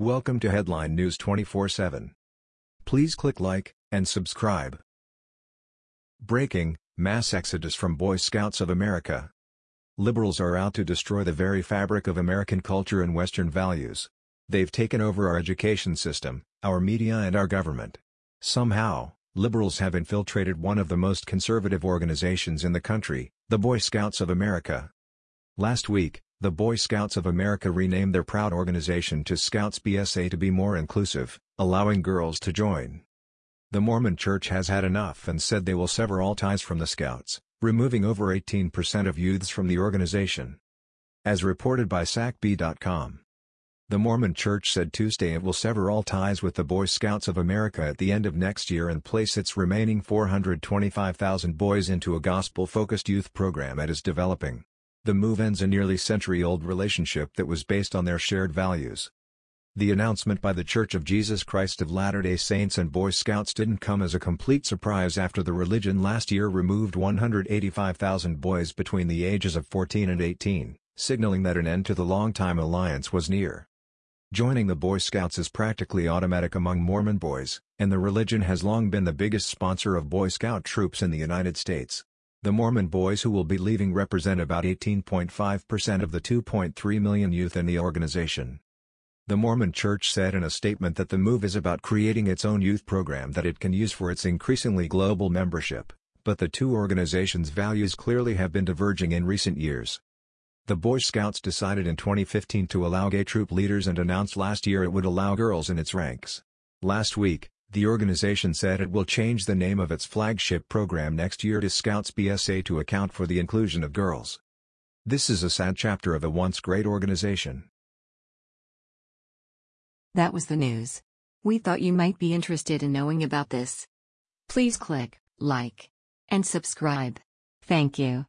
Welcome to Headline News 24/7. Please click like and subscribe. Breaking: Mass exodus from Boy Scouts of America. Liberals are out to destroy the very fabric of American culture and Western values. They've taken over our education system, our media and our government. Somehow, liberals have infiltrated one of the most conservative organizations in the country, the Boy Scouts of America. Last week, the Boy Scouts of America renamed their proud organization to Scouts BSA to be more inclusive, allowing girls to join. The Mormon Church has had enough and said they will sever all ties from the Scouts, removing over 18% of youths from the organization. As reported by SACB.com. The Mormon Church said Tuesday it will sever all ties with the Boy Scouts of America at the end of next year and place its remaining 425,000 boys into a gospel-focused youth program it is developing. The move ends a nearly century-old relationship that was based on their shared values. The announcement by The Church of Jesus Christ of Latter-day Saints and Boy Scouts didn't come as a complete surprise after the religion last year removed 185,000 boys between the ages of 14 and 18, signaling that an end to the long-time alliance was near. Joining the Boy Scouts is practically automatic among Mormon boys, and the religion has long been the biggest sponsor of Boy Scout troops in the United States. The Mormon boys who will be leaving represent about 18.5% of the 2.3 million youth in the organization. The Mormon Church said in a statement that the move is about creating its own youth program that it can use for its increasingly global membership, but the two organizations' values clearly have been diverging in recent years. The Boy Scouts decided in 2015 to allow gay troop leaders and announced last year it would allow girls in its ranks. Last week, the organization said it will change the name of its flagship program next year to Scouts BSA to account for the inclusion of girls. This is a sad chapter of a once great organization. That was the news. We thought you might be interested in knowing about this. Please click like and subscribe. Thank you.